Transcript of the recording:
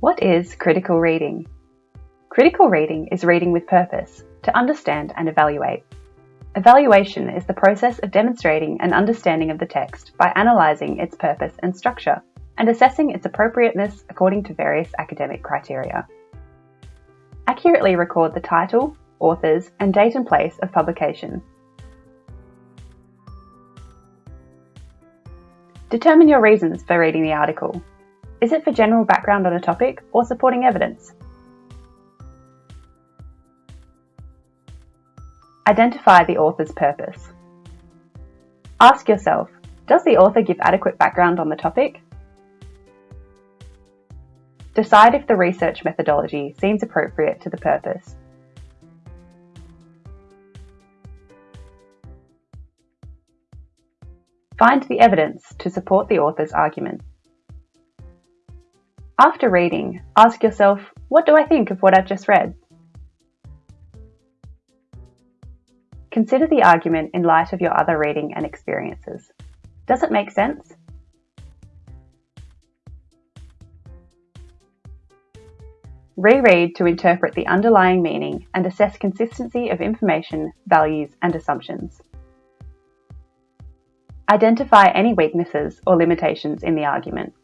What is critical reading? Critical reading is reading with purpose, to understand and evaluate. Evaluation is the process of demonstrating an understanding of the text by analysing its purpose and structure, and assessing its appropriateness according to various academic criteria. Accurately record the title, authors, and date and place of publication. Determine your reasons for reading the article. Is it for general background on a topic or supporting evidence? Identify the author's purpose. Ask yourself, does the author give adequate background on the topic? Decide if the research methodology seems appropriate to the purpose. Find the evidence to support the author's argument. After reading, ask yourself, what do I think of what I've just read? Consider the argument in light of your other reading and experiences. Does it make sense? Reread to interpret the underlying meaning and assess consistency of information, values and assumptions. Identify any weaknesses or limitations in the argument.